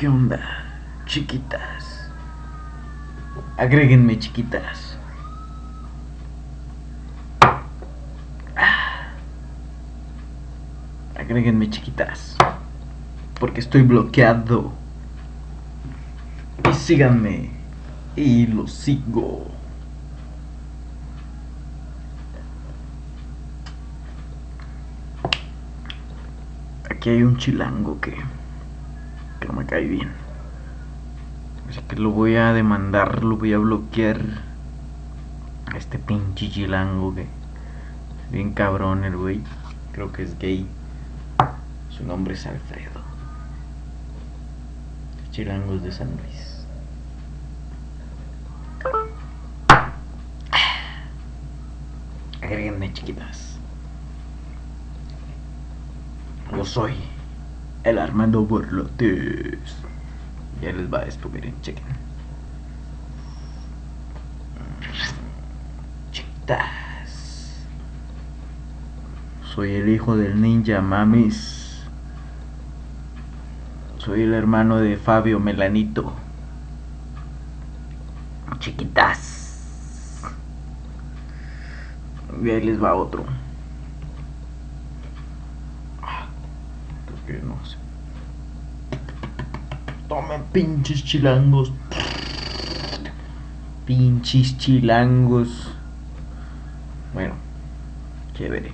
¿Qué onda, chiquitas? Agréguenme, chiquitas. Ah. Agréguenme, chiquitas. Porque estoy bloqueado. Y síganme. Y lo sigo. Aquí hay un chilango que, cae bien. Así que lo voy a demandar, lo voy a bloquear. A este pinche chilango que bien cabrón el güey. Creo que es gay. Su nombre es Alfredo. Chilangos de San Luis. Agréguenme chiquitas. Yo soy el Armando Borlotes. Ya les va esto, miren, chequen. Chiquitas. Soy el hijo del ninja mamis. Soy el hermano de Fabio Melanito. Chiquitas. Y ahí les va otro. Creo no sé. Tomen pinches chilangos. Pinches chilangos. Bueno, chévere.